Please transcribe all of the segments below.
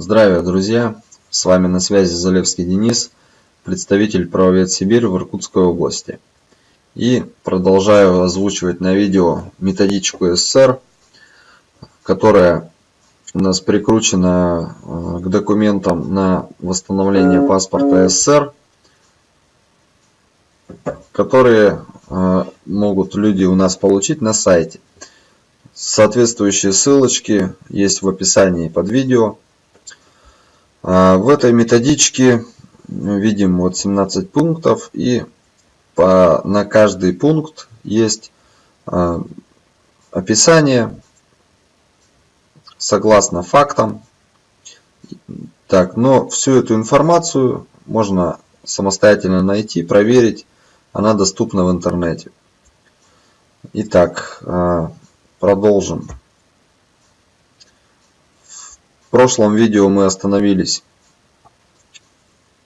Здравия, друзья! С вами на связи Залевский Денис, представитель правовед Сибирь в Иркутской области. И продолжаю озвучивать на видео методичку СССР, которая у нас прикручена э, к документам на восстановление паспорта СССР, которые э, могут люди у нас получить на сайте. Соответствующие ссылочки есть в описании под видео. А, в этой методичке видим вот 17 пунктов и по, на каждый пункт есть а, описание согласно фактам. Так, но всю эту информацию можно самостоятельно найти, проверить. Она доступна в интернете. Итак, а, продолжим. В прошлом видео мы остановились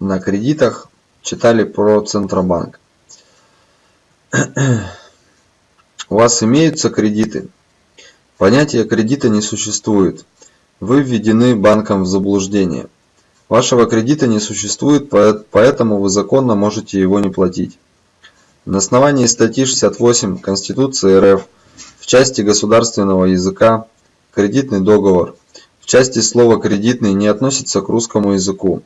на кредитах, читали про Центробанк. У вас имеются кредиты. Понятия кредита не существует. Вы введены банком в заблуждение. Вашего кредита не существует, поэтому вы законно можете его не платить. На основании статьи 68 Конституции РФ в части государственного языка кредитный договор в части слова «кредитный» не относится к русскому языку,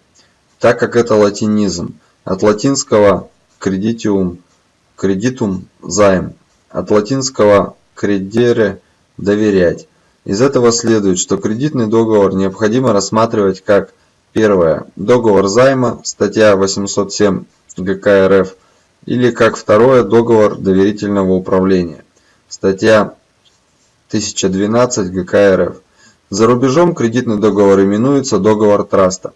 так как это латинизм, от латинского «creditium» – «creditум» – «займ», от латинского «credere» – «доверять». Из этого следует, что кредитный договор необходимо рассматривать как первое – договор займа, статья 807 ГК РФ, или как второе – договор доверительного управления, статья 1012 ГК РФ. За рубежом кредитный договор именуется договор траста.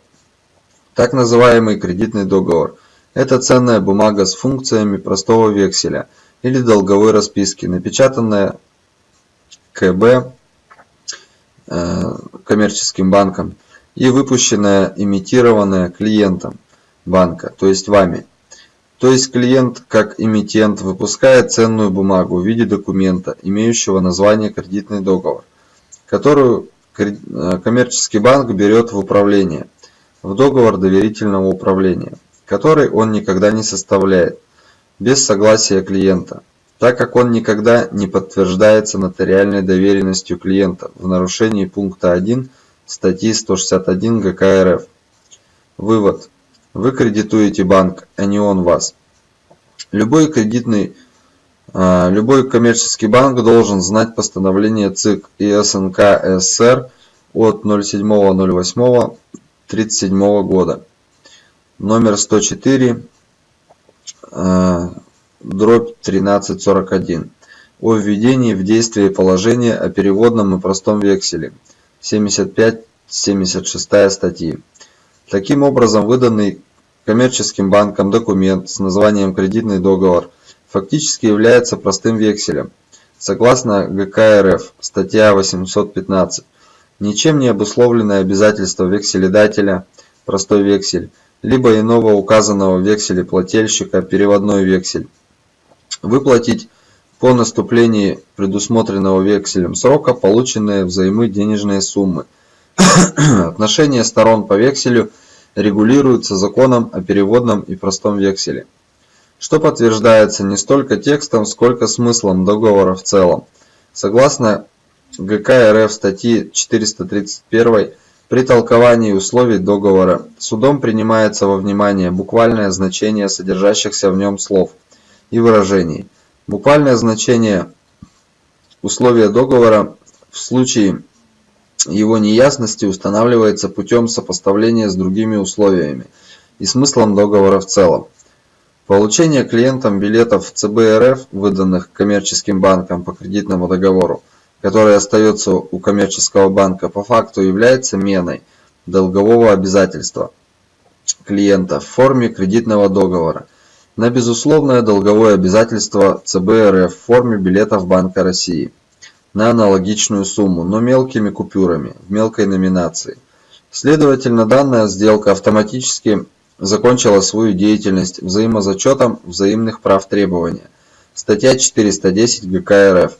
Так называемый кредитный договор – это ценная бумага с функциями простого векселя или долговой расписки, напечатанная КБ э, коммерческим банком и выпущенная, имитированная клиентом банка, то есть вами. То есть клиент, как эмитент, выпускает ценную бумагу в виде документа, имеющего название кредитный договор, которую коммерческий банк берет в управление, в договор доверительного управления, который он никогда не составляет, без согласия клиента, так как он никогда не подтверждается нотариальной доверенностью клиента в нарушении пункта 1 статьи 161 ГК РФ. Вывод. Вы кредитуете банк, а не он вас. Любой кредитный любой коммерческий банк должен знать постановление ЦИК и СНК СССР от 07.08.37 года. Номер 104 а, дробь 1341 о введении в действие положения о переводном и простом векселе. 75-76 статьи. Таким образом, выданный коммерческим банком документ с названием «Кредитный договор» фактически является простым векселем. Согласно ГК РФ, статья 815, ничем не обусловленное обязательство векселедателя, простой вексель, либо иного указанного в векселе плательщика, переводной вексель, выплатить по наступлении предусмотренного векселем срока полученные взаймы денежные суммы. Отношения сторон по векселю регулируются законом о переводном и простом векселе что подтверждается не столько текстом, сколько смыслом договора в целом. Согласно ГК РФ статьи 431 при толковании условий договора судом принимается во внимание буквальное значение содержащихся в нем слов и выражений. Буквальное значение условия договора в случае его неясности устанавливается путем сопоставления с другими условиями и смыслом договора в целом. Получение клиентам билетов ЦБ РФ, выданных коммерческим банком по кредитному договору, который остается у коммерческого банка по факту является меной долгового обязательства клиента в форме кредитного договора на безусловное долговое обязательство ЦБ РФ в форме билетов Банка России на аналогичную сумму, но мелкими купюрами в мелкой номинации. Следовательно, данная сделка автоматически закончила свою деятельность взаимозачетом взаимных прав требования. Статья 410 ГК РФ.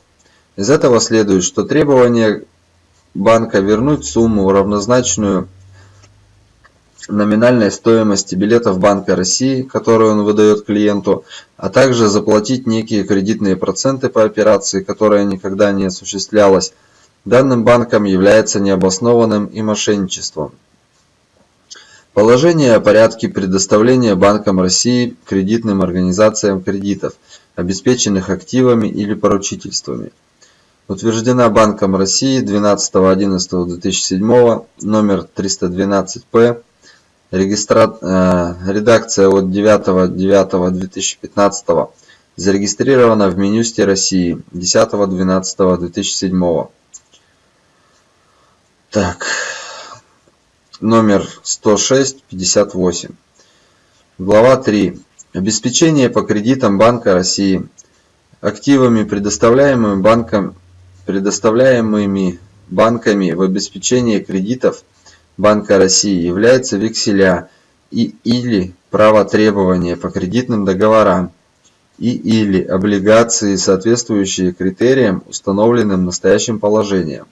Из этого следует, что требование банка вернуть сумму, равнозначную номинальной стоимости билетов Банка России, которую он выдает клиенту, а также заплатить некие кредитные проценты по операции, которая никогда не осуществлялась, данным банком является необоснованным и мошенничеством. Положение о порядке предоставления Банком России кредитным организациям кредитов, обеспеченных активами или поручительствами. Утверждена Банком России 12.11.2007 номер 312-П Регистра... Э, редакция от 9.9.2015 зарегистрирована в Минюсте России 10.12.2007. Так, номер 106-58. Глава 3. Обеспечение по кредитам Банка России. Активами, предоставляемыми банком, предоставляемыми банками в обеспечении кредитов – Банка России являются векселя и или право требования по кредитным договорам и или облигации, соответствующие критериям, установленным настоящим положением.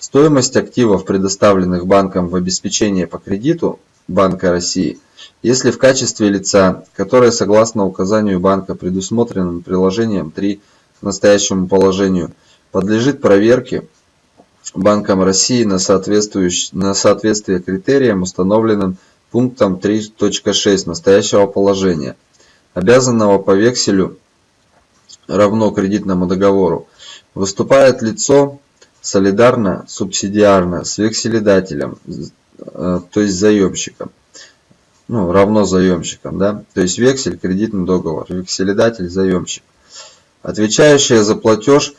Стоимость активов, предоставленных банком в обеспечение по кредиту Банка России, если в качестве лица, которое согласно указанию банка, предусмотренным приложением 3 к настоящему положению, подлежит проверке Банком России на, на соответствие критериям, установленным пунктом 3.6 настоящего положения, обязанного по векселю равно кредитному договору, выступает лицо солидарно, субсидиарно с векселедателем, э, то есть заемщиком, ну, равно заемщикам, да, то есть вексель, кредитный договор, векселедатель, заемщик, отвечающая за платеж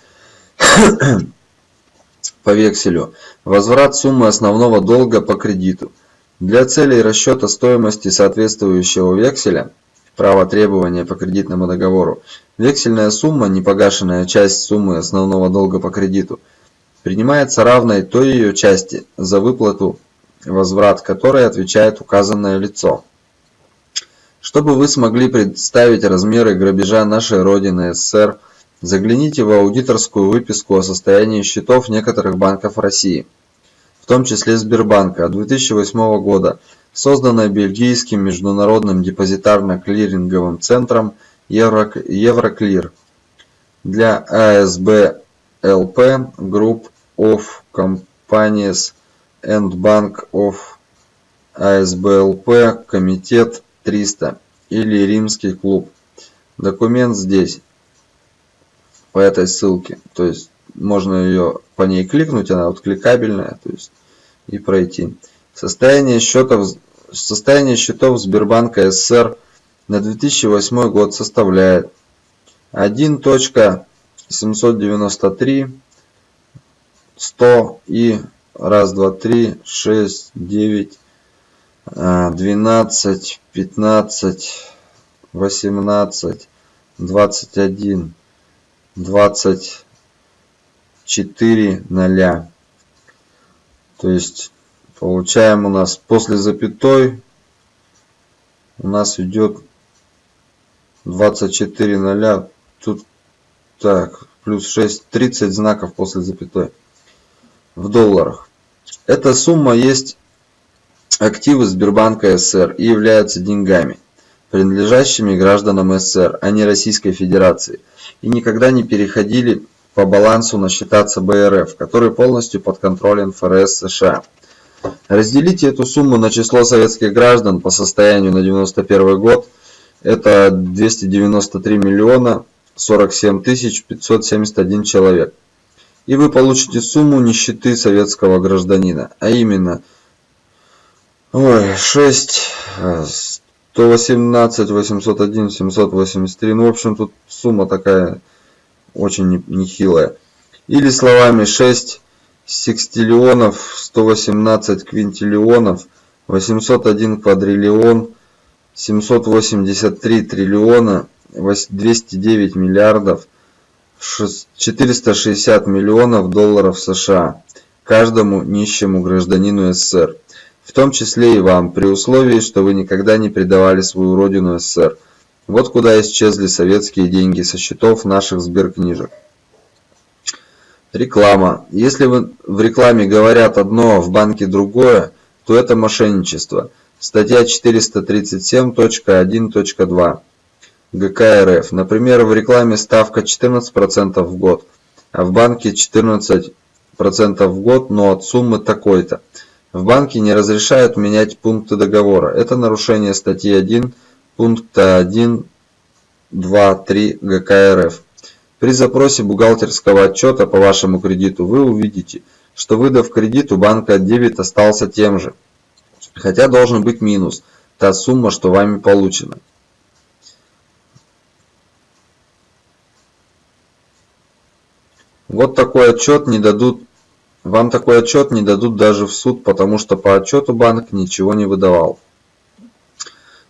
по векселю, возврат суммы основного долга по кредиту. Для целей расчета стоимости соответствующего векселя, право требования по кредитному договору, вексельная сумма, непогашенная часть суммы основного долга по кредиту, принимается равной той ее части, за выплату, возврат которой отвечает указанное лицо. Чтобы вы смогли представить размеры грабежа нашей Родины СССР – Загляните в аудиторскую выписку о состоянии счетов некоторых банков России, в том числе Сбербанка, 2008 года, созданной Бельгийским международным депозитарно-клиринговым центром Евроклир для АСБ ЛП Group of Companies and Bank of АСБЛП Комитет 300 или Римский клуб. Документ здесь по этой ссылке. То есть можно ее по ней кликнуть, она вот кликабельная, то есть и пройти. Состояние счетов, состояние счетов Сбербанка СССР на 2008 год составляет 1.793 100 и раз, два, три, шесть, девять, двенадцать, пятнадцать, восемнадцать, двадцать один двадцать четыре ноля. То есть получаем у нас после запятой у нас идет 24 ноля. Тут так плюс 6 30 знаков после запятой в долларах эта сумма есть активы Сбербанка СССР и являются деньгами принадлежащими гражданам СССР, а не Российской Федерации, и никогда не переходили по балансу на счета ЦБ РФ, который полностью под контролем ФРС США. Разделите эту сумму на число советских граждан по состоянию на 91 год. Это 293 миллиона 47 тысяч 571 человек. И вы получите сумму нищеты советского гражданина, а именно ой, 6 118 801 783 ну в общем тут сумма такая очень нехилая. Или словами 6 секстиллионов 118 квинтиллионов 801 квадриллион 783 триллиона 209 миллиардов 460 миллионов долларов США каждому нищему гражданину СССР в том числе и вам, при условии, что вы никогда не предавали свою родину СССР. Вот куда исчезли советские деньги со счетов наших сберкнижек. Реклама. Если в рекламе говорят одно, а в банке другое, то это мошенничество. Статья 437.1.2 ГК РФ. Например, в рекламе ставка 14% в год, а в банке 14% в год, но от суммы такой-то. В банке не разрешают менять пункты договора. Это нарушение статьи 1 пункта 1, 2, 3 ГК РФ. При запросе бухгалтерского отчета по вашему кредиту вы увидите, что выдав кредит у банка дебет остался тем же, хотя должен быть минус, та сумма, что вами получена. Вот такой отчет не дадут, вам такой отчет не дадут даже в суд, потому что по отчету банк ничего не выдавал.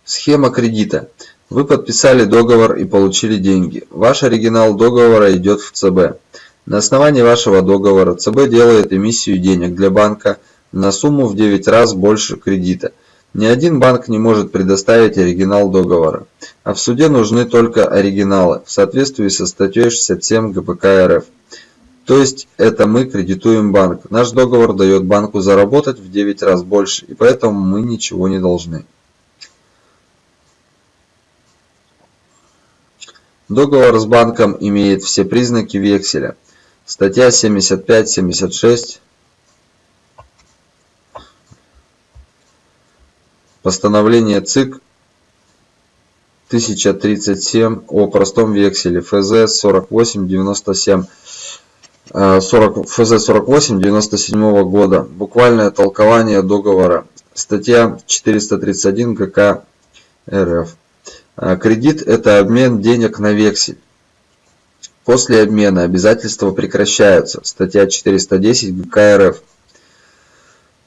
Схема кредита. Вы подписали договор и получили деньги. Ваш оригинал договора идет в ЦБ. На основании вашего договора ЦБ делает эмиссию денег для банка на сумму в 9 раз больше кредита. Ни один банк не может предоставить оригинал договора, а в суде нужны только оригиналы в соответствии со статьей 67 ГПК РФ. То есть это мы кредитуем банк. Наш договор дает банку заработать в 9 раз больше, и поэтому мы ничего не должны. Договор с банком имеет все признаки векселя. Статья 75-76 Постановление ЦИК 1037 о простом векселе ФЗ 4897 40, ФЗ 48 97 года. Буквальное толкование договора. Статья 431 ГК РФ. А, кредит – это обмен денег на вексель. После обмена обязательства прекращаются. Статья 410 ГК РФ.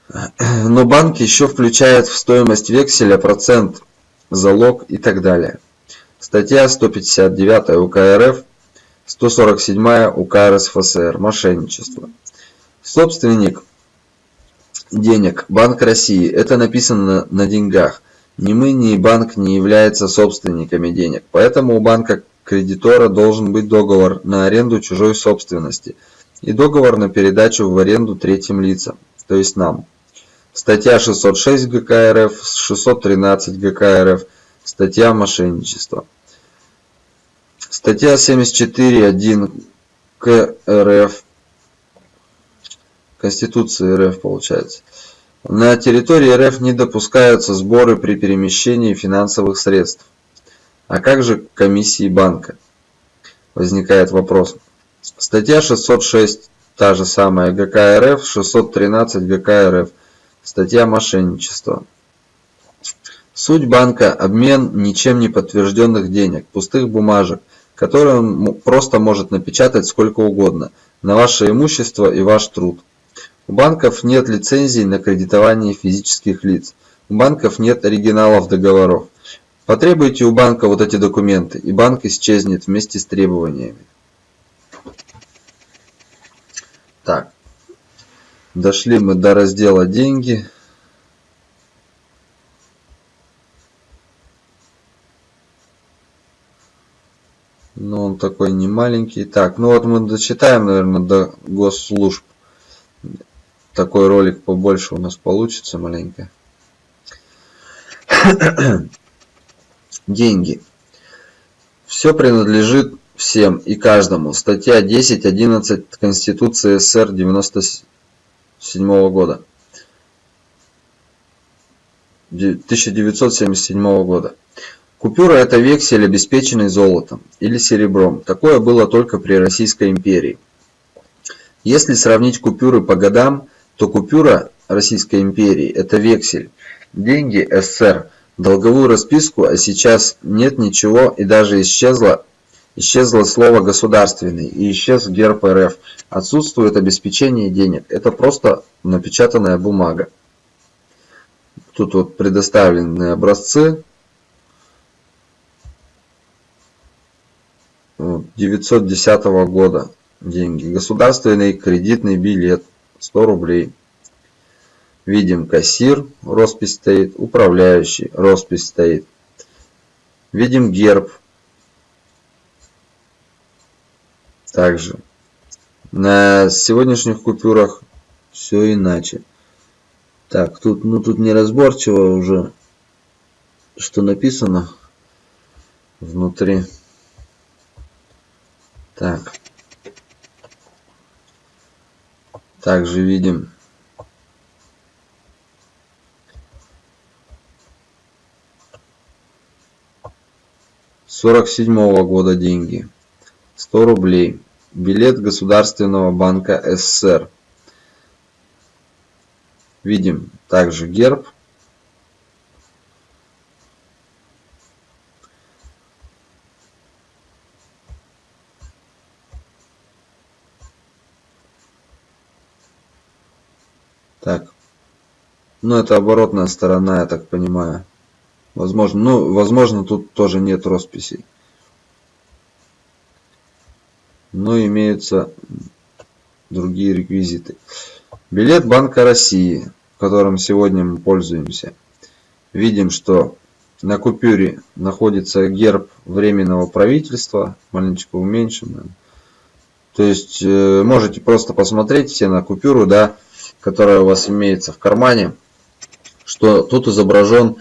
Но банк еще включает в стоимость векселя процент, залог и так далее. Статья 159 УК РФ 147 УК РСФСР. Мошенничество. Собственник денег. Банк России. Это написано на деньгах. Ни мы, ни банк не являются собственниками денег. Поэтому у банка кредитора должен быть договор на аренду чужой собственности и договор на передачу в аренду третьим лицам, то есть нам. Статья 606 ГК РФ, 613 ГК РФ, статья мошенничества. Статья 74.1 К РФ, Конституции РФ получается. На территории РФ не допускаются сборы при перемещении финансовых средств. А как же комиссии банка? Возникает вопрос. Статья 606, та же самая ГК РФ, 613 ГК РФ, статья мошенничество. Суть банка – обмен ничем не подтвержденных денег, пустых бумажек – которые он просто может напечатать сколько угодно на ваше имущество и ваш труд. У банков нет лицензий на кредитование физических лиц. У банков нет оригиналов договоров. Потребуйте у банка вот эти документы, и банк исчезнет вместе с требованиями. Так, дошли мы до раздела «Деньги». Он такой не маленький. Так, ну вот мы дочитаем, наверное, до госслужб. Такой ролик побольше у нас получится маленько. Деньги. Все принадлежит всем и каждому. Статья 10.11 Конституции СССР 97 года. 1977 года. Купюра – это вексель, обеспеченный золотом или серебром. Такое было только при Российской империи. Если сравнить купюры по годам, то купюра Российской империи – это вексель. Деньги СССР – долговую расписку, а сейчас нет ничего и даже исчезло, исчезло слово «государственный» и исчез герб РФ. Отсутствует обеспечение денег. Это просто напечатанная бумага. Тут вот предоставлены образцы 910 года деньги. Государственный кредитный билет 100 рублей. Видим кассир, роспись стоит, управляющий, роспись стоит. Видим герб. Также. На сегодняшних купюрах все иначе. Так, тут, ну тут неразборчиво уже, что написано внутри. Так. Также видим. Сорок седьмого года деньги. 100 рублей. Билет государственного банка ссср. Видим. Также герб Так. Ну, это оборотная сторона, я так понимаю. Возможно, ну, возможно, тут тоже нет росписей. Но имеются другие реквизиты. Билет Банка России, которым сегодня мы пользуемся. Видим, что на купюре находится герб Временного правительства, маленечко уменьшенный. То есть э, можете просто посмотреть все на купюру, да, которая у вас имеется в кармане, что тут изображен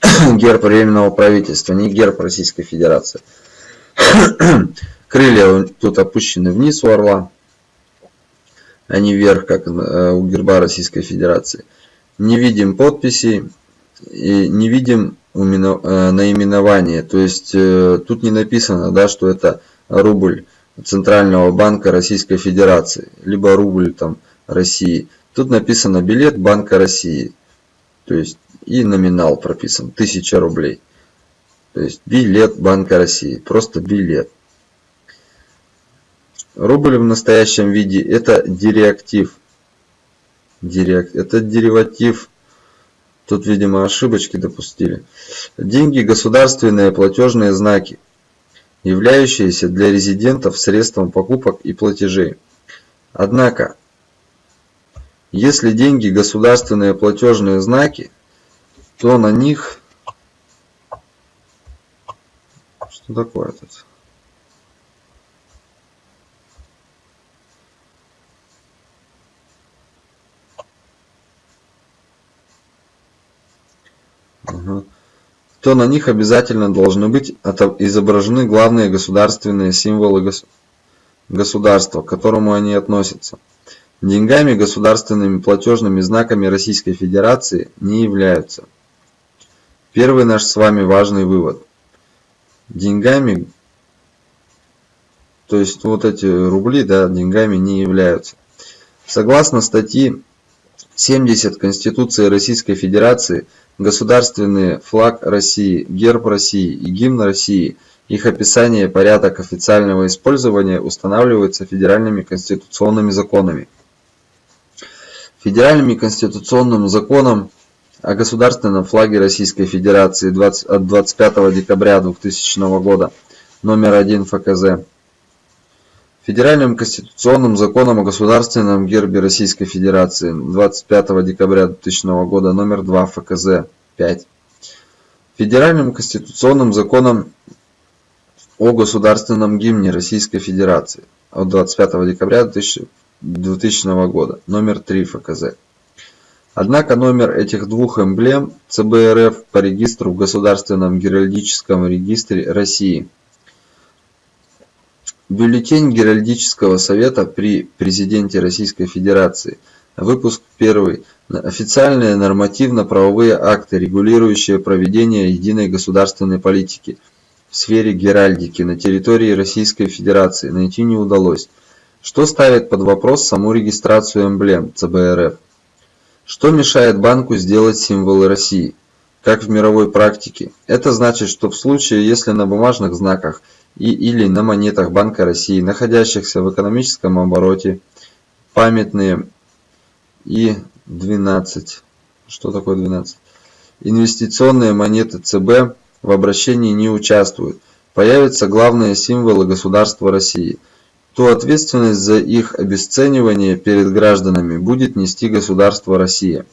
герб временного правительства, не герб Российской Федерации. Крылья тут опущены вниз у орла, а не вверх, как э, у герба Российской Федерации. Не видим подписи и не видим э, наименование. То есть э, тут не написано, да, что это рубль Центрального банка Российской Федерации, либо рубль там России. Тут написано билет Банка России. То есть и номинал прописан 1000 рублей. То есть билет Банка России. Просто билет. Рубль в настоящем виде это дереактив. Директ, это дериватив. Тут, видимо, ошибочки допустили. Деньги государственные платежные знаки, являющиеся для резидентов средством покупок и платежей. Однако если деньги государственные платежные знаки, то на них... Что такое тут? Угу. то на них обязательно должны быть изображены главные государственные символы государства, к которому они относятся деньгами государственными платежными знаками Российской Федерации не являются. Первый наш с вами важный вывод. Деньгами, то есть вот эти рубли, да, деньгами не являются. Согласно статьи 70 Конституции Российской Федерации, государственный флаг России, герб России и гимн России, их описание и порядок официального использования устанавливаются федеральными конституционными законами. Федеральным и конституционным законом о государственном флаге Российской Федерации 20, от 25 декабря 2000 года номер 1 ФКЗ. Федеральным конституционным законом о государственном гербе Российской Федерации 25 декабря 2000 года номер 2 ФКЗ 5. Федеральным конституционным законом о государственном гимне Российской Федерации от 25 декабря 2000 2000 года, номер 3 ФКЗ. Однако номер этих двух эмблем ЦБРФ по регистру в Государственном геральдическом регистре России. Бюллетень Геральдического совета при Президенте Российской Федерации. Выпуск 1. Официальные нормативно-правовые акты, регулирующие проведение единой государственной политики в сфере геральдики на территории Российской Федерации найти не удалось что ставит под вопрос саму регистрацию эмблем ЦБРФ. Что мешает банку сделать символы России, как в мировой практике? Это значит, что в случае, если на бумажных знаках и или на монетах Банка России, находящихся в экономическом обороте, памятные и 12, что такое 12? Инвестиционные монеты ЦБ в обращении не участвуют, появятся главные символы государства России – то ответственность за их обесценивание перед гражданами будет нести государство Россия.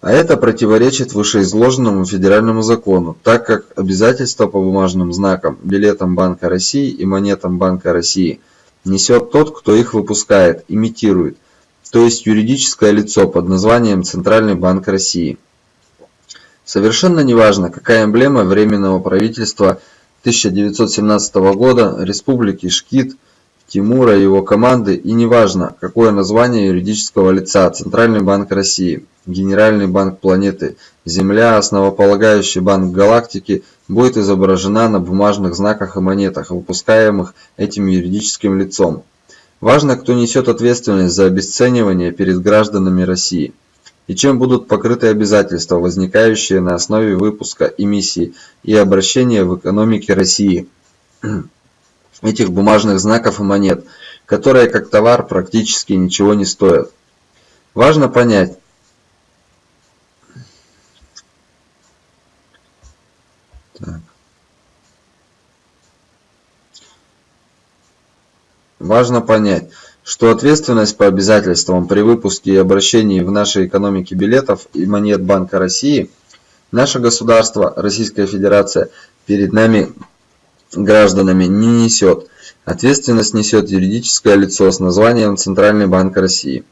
А это противоречит вышеизложенному федеральному закону, так как обязательства по бумажным знакам, билетам Банка России и монетам Банка России несет тот, кто их выпускает, имитирует. то есть юридическое лицо под названием Центральный банк России. Совершенно неважно, какая эмблема Временного правительства 1917 года Республики Шкит, Тимура и его команды и неважно, какое название юридического лица Центральный банк России, Генеральный банк планеты, Земля, основополагающий банк галактики будет изображена на бумажных знаках и монетах, выпускаемых этим юридическим лицом. Важно, кто несет ответственность за обесценивание перед гражданами России и чем будут покрыты обязательства, возникающие на основе выпуска, эмиссии и обращения в экономике России этих бумажных знаков и монет, которые как товар практически ничего не стоят. Важно понять. Важно понять, что ответственность по обязательствам при выпуске и обращении в нашей экономике билетов и монет Банка России наше государство, Российская Федерация, перед нами, гражданами, не несет. Ответственность несет юридическое лицо с названием Центральный банк России.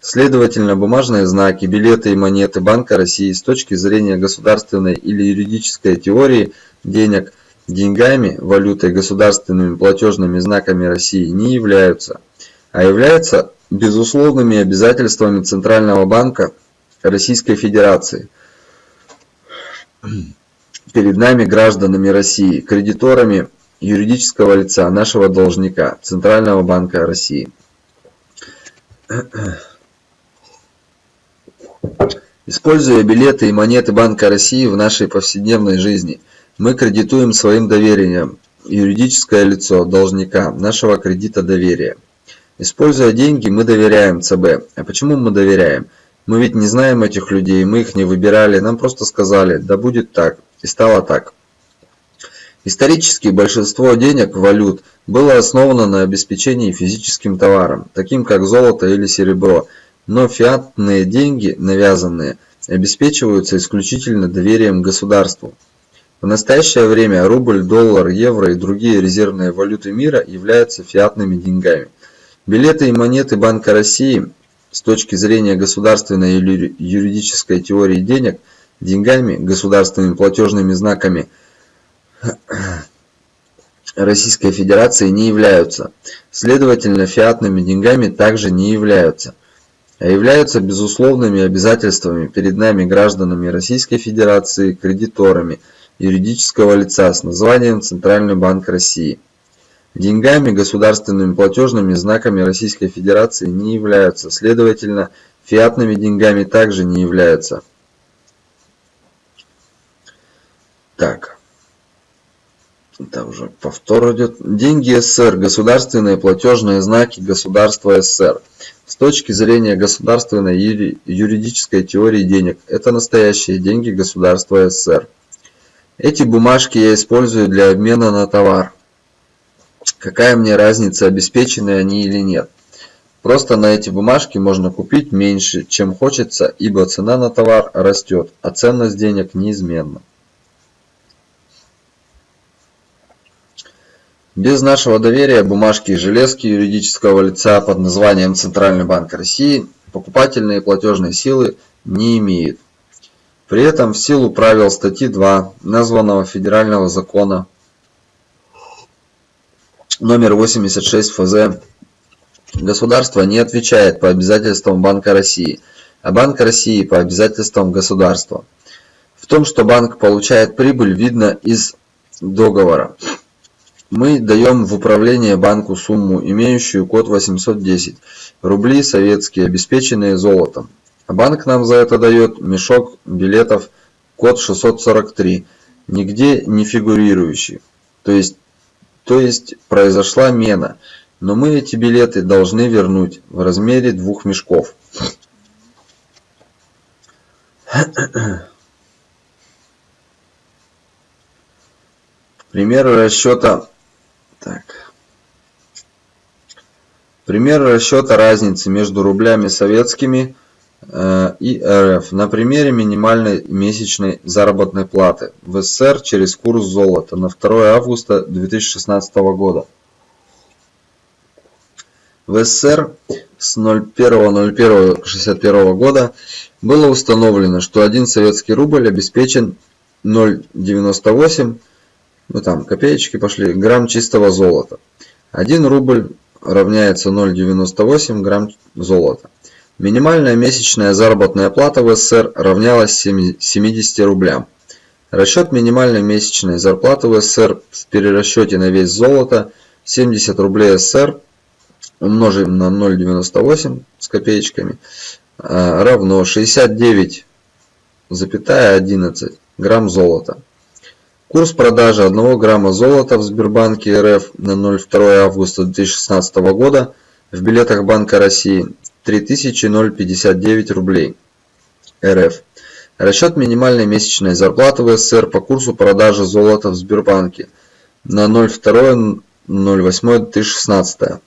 Следовательно, бумажные знаки, билеты и монеты Банка России с точки зрения государственной или юридической теории денег деньгами, валютой, государственными платежными знаками России не являются а являются безусловными обязательствами Центрального банка Российской Федерации перед нами, гражданами России, кредиторами юридического лица нашего должника Центрального банка России. Используя билеты и монеты Банка России в нашей повседневной жизни, мы кредитуем своим доверием юридическое лицо должника нашего кредита доверия. Используя деньги, мы доверяем ЦБ. А почему мы доверяем? Мы ведь не знаем этих людей, мы их не выбирали, нам просто сказали, да будет так, стало так. Исторически большинство денег, валют, было основано на обеспечении физическим товаром, таким как золото или серебро, но фиатные деньги, навязанные, обеспечиваются исключительно доверием государству. В настоящее время рубль, доллар, евро и другие резервные валюты мира являются фиатными деньгами. Билеты и монеты Банка России с точки зрения государственной или юридической теории денег, деньгами, государственными платежными знаками Российской Федерации не являются. Следовательно, фиатными деньгами также не являются, а являются безусловными обязательствами перед нами гражданами Российской Федерации, кредиторами юридического лица с названием Центральный банк России. Деньгами, государственными платежными знаками Российской Федерации не являются, следовательно, фиатными деньгами также не являются. Так. Это уже повтор идет. Деньги СССР. Государственные платежные знаки государства СССР. С точки зрения государственной юридической теории денег, это настоящие деньги государства СССР. Эти бумажки я использую для обмена на товар. Какая мне разница, обеспечены они или нет. Просто на эти бумажки можно купить меньше, чем хочется, ибо цена на товар растет, а ценность денег неизменна. Без нашего доверия бумажки и железки юридического лица под названием Центральный банк России покупательные платежные силы не имеют. При этом в силу правил статьи 2 названного федерального закона номер 86 ФЗ государство не отвечает по обязательствам Банка России, а Банк России по обязательствам государства. В том, что банк получает прибыль, видно из договора. Мы даем в управление банку сумму, имеющую код 810, рубли советские, обеспеченные золотом. Банк нам за это дает мешок билетов код 643, нигде не фигурирующий. То есть то есть произошла мена, но мы эти билеты должны вернуть в размере двух мешков. Пример расчета. Так. Пример расчета разницы между рублями советскими Э, и РФ на примере минимальной месячной заработной платы в СССР через курс золота на 2 августа 2016 года. В СССР с 01.01.61 года было установлено, что один советский рубль обеспечен 0,98 ну там копеечки пошли, грамм чистого золота. 1 рубль равняется 0,98 грамм золота. Минимальная месячная заработная плата в СССР равнялась 70 рублям. Расчет минимальной месячной зарплаты в СССР в перерасчете на вес золота 70 рублей СССР умножим на 0,98 с копеечками а, равно 69,11 грамм золота. Курс продажи 1 грамма золота в Сбербанке РФ на 02 августа 2016 года в билетах Банка России 3059 рублей РФ. Расчет минимальной месячной зарплаты в СССР по курсу продажи золота в Сбербанке на 02.08.2016.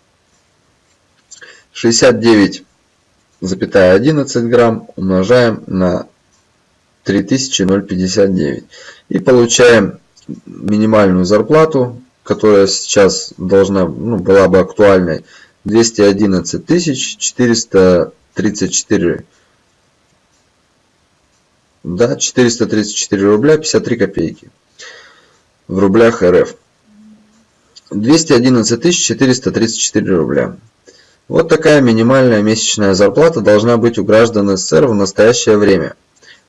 69,11 грамм умножаем на 3059 и получаем минимальную зарплату, которая сейчас должна, ну, была бы актуальной, 211 434 да, 434 рубля 53 копейки в рублях РФ. 211 434 рубля. Вот такая минимальная месячная зарплата должна быть у граждан СССР в настоящее время –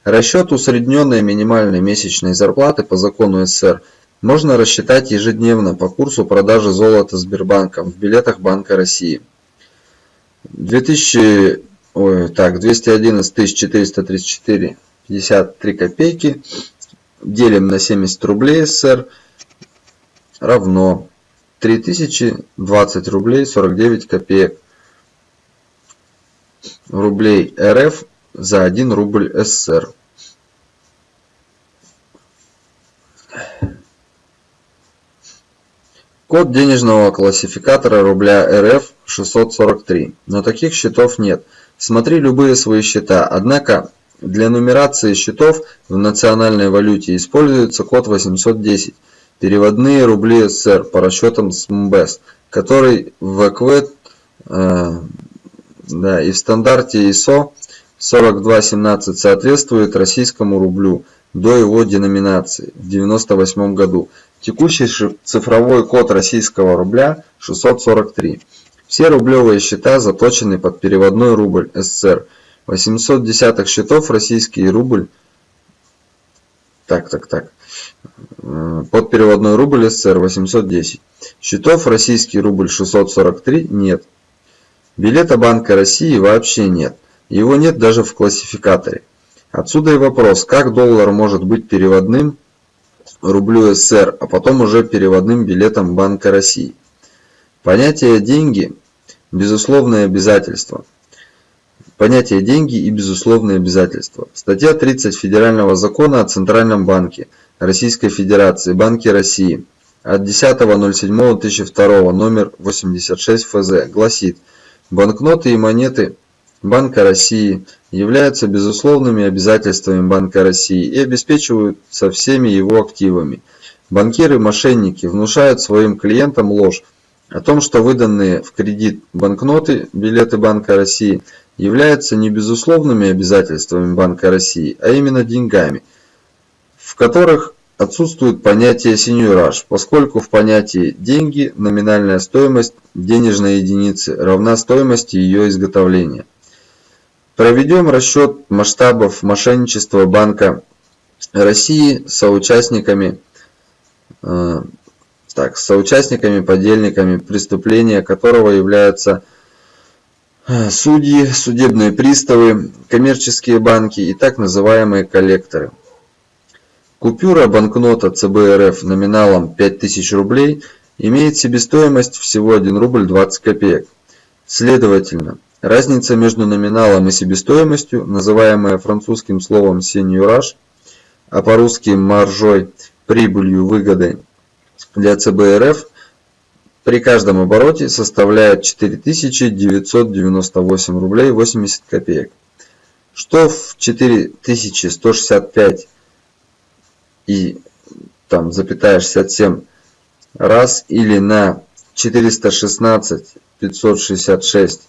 Расчет усредненной минимальной месячной зарплаты по закону СССР можно рассчитать ежедневно по курсу продажи золота Сбербанком в билетах Банка России. 2000, ой, так, 211 434 53 копейки делим на 70 рублей СССР равно 3020 рублей 49 копеек рублей РФ за 1 рубль СССР. Код денежного классификатора рубля РФ 643. Но таких счетов нет. Смотри любые свои счета. Однако для нумерации счетов в национальной валюте используется код 810. Переводные рубли СССР по расчетам СМБЭС, который в ЭКВ э, да, и в стандарте ISO 4217 соответствует российскому рублю до его деноминации в 1998 году. Текущий цифровой код российского рубля 643. Все рублевые счета заточены под переводной рубль СССР. 800 десятых счетов российский рубль. Так, так, так. Под переводной рубль СССР 810. Счетов российский рубль 643 нет. Билета Банка России вообще нет. Его нет даже в классификаторе. Отсюда и вопрос, как доллар может быть переводным рублю СССР, а потом уже переводным билетом Банка России. Понятие «деньги» – безусловное обязательство. Понятие «деньги» и безусловные обязательства. Статья 30 Федерального закона о Центральном банке Российской Федерации, Банке России от 10.07.2002 номер 86 ФЗ гласит, банкноты и монеты – Банка России являются безусловными обязательствами Банка России и обеспечиваются всеми его активами. Банкиры-мошенники внушают своим клиентам ложь о том, что выданные в кредит банкноты, билеты Банка России, являются не безусловными обязательствами Банка России, а именно деньгами, в которых отсутствует понятие сеньораж, поскольку в понятии «деньги» номинальная стоимость денежной единицы равна стоимости ее изготовления. Проведем расчет масштабов мошенничества Банка России соучастниками, э, так, соучастниками, подельниками преступления которого являются э, судьи, судебные приставы, коммерческие банки и так называемые коллекторы. Купюра банкнота ЦБРФ номиналом 5000 рублей имеет себестоимость всего 1 рубль 20 копеек. Следовательно, Разница между номиналом и себестоимостью, называемая французским словом «сеньораж», а по-русски маржой, прибылью, выгодой для ЦБ РФ при каждом обороте составляет 4998 рублей 80 копеек, что в 4165 и там запятая 67 раз или на 416 566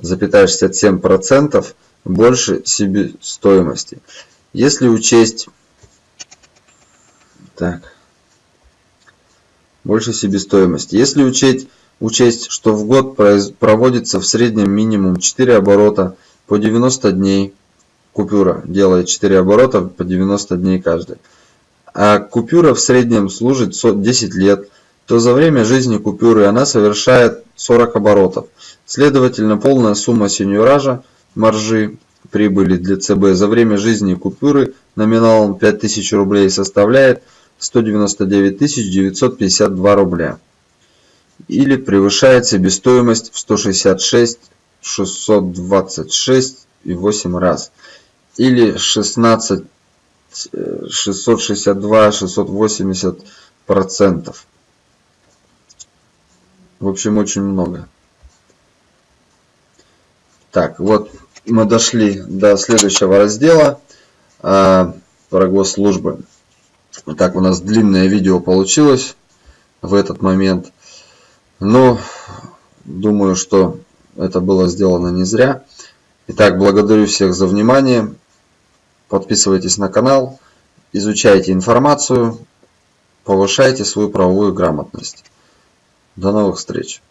67% больше себестоимости. Если учесть так, больше себестоимости. Если учесть, учесть, что в год проводится в среднем минимум 4 оборота по 90 дней, купюра делает 4 оборота по 90 дней каждый, а купюра в среднем служит 10 лет, то за время жизни купюры она совершает 40 оборотов. Следовательно, полная сумма сеньоража маржи прибыли для ЦБ за время жизни купюры номиналом 5000 рублей составляет 199 952 рубля. Или превышает себестоимость в 166 626 и 8 раз. Или 16 662 680 процентов в общем очень много. Так вот мы дошли до следующего раздела э, про госслужбы. Так у нас длинное видео получилось в этот момент. Но думаю что это было сделано не зря. Итак благодарю всех за внимание. Подписывайтесь на канал изучайте информацию повышайте свою правовую грамотность до новых встреч